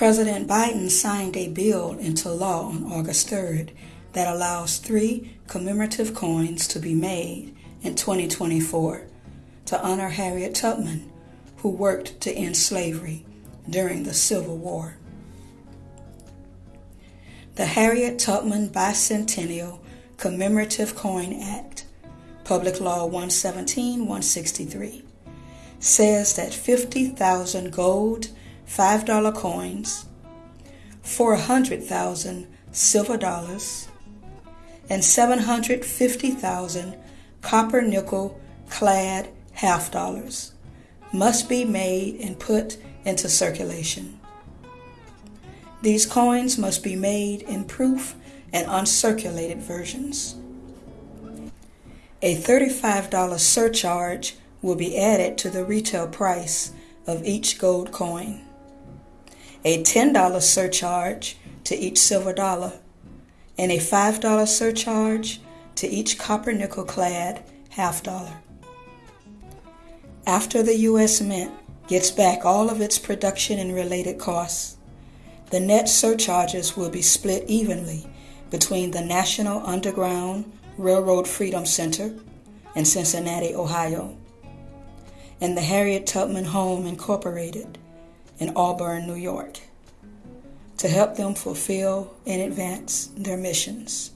President Biden signed a bill into law on August 3rd that allows three commemorative coins to be made in 2024 to honor Harriet Tubman, who worked to end slavery during the Civil War. The Harriet Tubman Bicentennial Commemorative Coin Act, Public Law 117 163, says that 50,000 gold $5 coins, 400,000 silver dollars, and 750,000 copper nickel clad half dollars must be made and put into circulation. These coins must be made in proof and uncirculated versions. A $35 surcharge will be added to the retail price of each gold coin, a $10 surcharge to each silver dollar, and a $5 surcharge to each copper nickel clad half dollar. After the U.S. Mint gets back all of its production and related costs, the net surcharges will be split evenly between the National Underground Railroad Freedom Center in Cincinnati, Ohio, and the Harriet Tubman Home Incorporated in Auburn, New York, to help them fulfill and advance their missions.